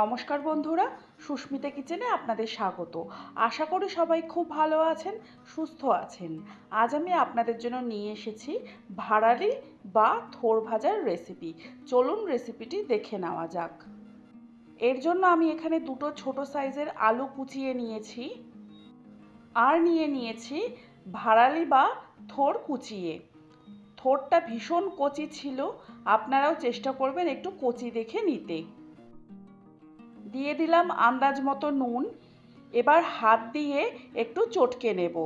নমস্কার বন্ধুরা, সুস্মিতা কিচেনে আপনাদের স্বাগত। আশা করি সবাই খুব ভালো আছেন, সুস্থ আছেন। আজ আমি আপনাদের জন্য নিয়ে এসেছি ভাড়ালি বা থোর ভাজার রেসিপি চলুন রেসিপিটি দেখে নেওয়া যাক। এর জন্য আমি এখানে দুটো ছোট সাইজের আলু কুচিয়ে নিয়েছি আর নিয়ে নিয়েছি ভাড়ালি বা থোর কুচিয়ে। থোরটা ভীষণ কচি ছিল, আপনারাও চেষ্টা করবেন একটু কচি দেখে নিতে। দিয়ে দিলাম আন্দাজ মতো নুন। এবার হাত দিয়ে একটু চটকে নেব।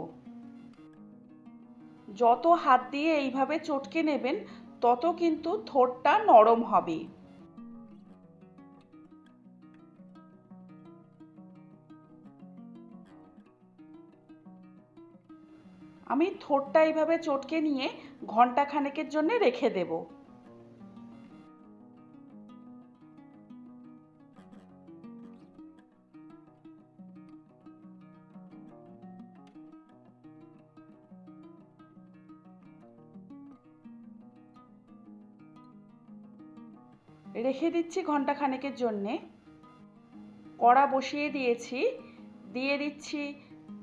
যত হাত দিয়ে এইভাবে চটকে নেবেন, তত কিন্তু থোরটা নরম হবে। আমি থোরটা এইভাবে চটকে নিয়ে ঘণ্টা খানেকের জন্য রেখে দেবো। রেখে দিচ্ছি ঘণ্টা খানেকের জন্যে। কড়া বসিয়ে দিয়েছি। দিয়ে দিচ্ছি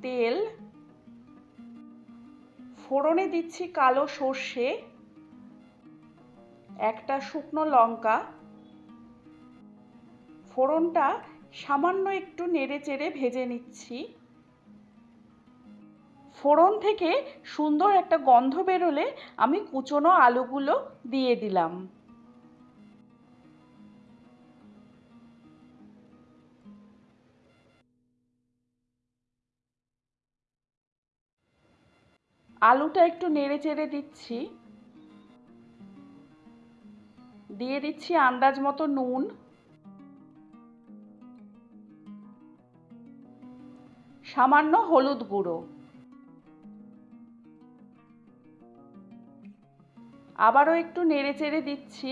তেল। ফোড়নে দিচ্ছি কালো সর্ষে। একটা শুকনো লঙ্কা। ফোড়নটা সামান্য একটু নেড়ে চেড়ে ভেজে নিচ্ছি। ফোড়ন থেকে সুন্দর একটা গন্ধ বেরোলে আমি কুচনো আলুগুলো দিয়ে দিলাম। আলুটা একটু নেড়ে চেড়ে দিচ্ছি। দিয়ে দিচ্ছি আন্দাজ মতো নুন। সামান্য হলুদ গুঁড়ো। আবারও একটু নেড়ে চেড়ে দিচ্ছি।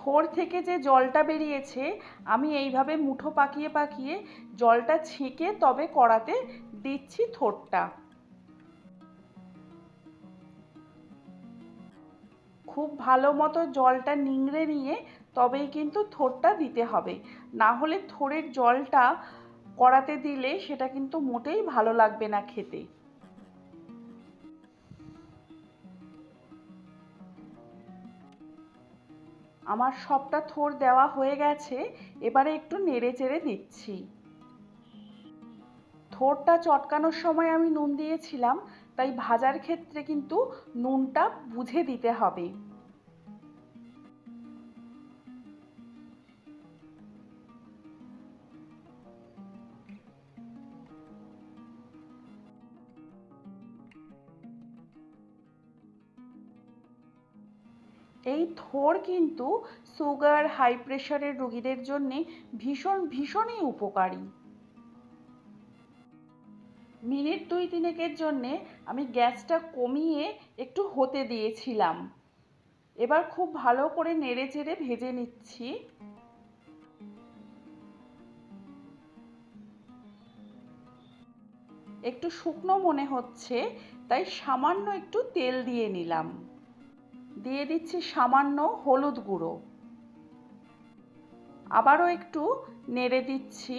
থোর থেকে যে জলটা বেরিয়েছে, আমি এইভাবে মুঠো পাকিয়ে পাকিয়ে জলটা ছেঁকে তবে কড়াতে দিচ্ছি থোরটা খুব ভালো মতো জলটা নিংড়ে নিয়ে তবেই কিন্তু থোরটা দিতে হবে। না হলে থোরের জলটা কড়াতে দিলে সেটা কিন্তু মোটেই ভালো লাগবে না খেতে। আমার সবটা থোর দেওয়া হয়ে গেছে, এবারে একটু নেড়ে চেড়ে দিচ্ছি থোরটা চটকানোর সময় আমি নুন দিয়েছিলাম, তাই ভাজার ক্ষেত্রে কিন্তু নুনটা বুঝে দিতে হবে। এই থোর কিন্তু সুগার হাই প্রেশারের রোগীদের জন্যে ভীষণ, ভীষণই উপকারী। মিনিট দুই তিনেকের জন্যে আমি গ্যাসটা কমিয়ে একটু হতে দিয়েছিলাম। এবার খুব ভালো করে নেড়ে চেড়ে ভেজে নিচ্ছি। একটু শুকনো মনে হচ্ছে, তাই সামান্য একটু তেল দিয়ে নিলাম। দিয়ে দিচ্ছি সামান্য হলুদ গুঁড়ো। আবারও একটু নেড়ে দিচ্ছি।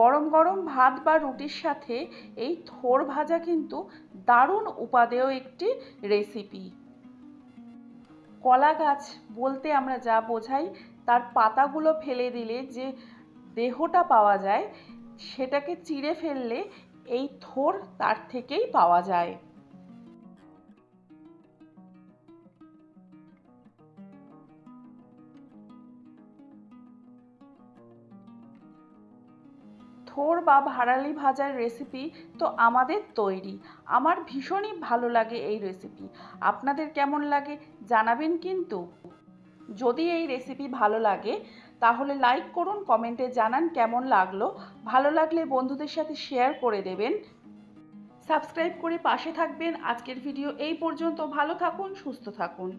গরম গরম ভাত বা রুটির সাথে এই থোর ভাজা কিন্তু দারুণ উপাদেয় একটি রেসিপি। কলা গাছ বলতে আমরা যা বোঝাই, তার পাতাগুলো ফেলে দিলে যে দেহটা পাওয়া যায়, সেটাকে চিড়ে ফেললে এই থোর তার থেকেই পাওয়া যায়। থোর বা ভাড়ালি ভাজার রেসিপি তো আমাদের তৈরি। আমার ভীষণই ভালো লাগে এই রেসিপি আপনাদের কেমন লাগে জানাবেন কিন্তু। যদি এই রেসিপি ভালো লাগে তাহলে লাইক করুন কমেন্টে জানান কেমন লাগল। ভালো লাগলে বন্ধুদের সাথে শেয়ার করে দেবেন। সাবস্ক্রাইব করে পাশে থাকবেন। আজকের ভিডিও এই পর্যন্ত। ভালো থাকুন, সুস্থ থাকুন।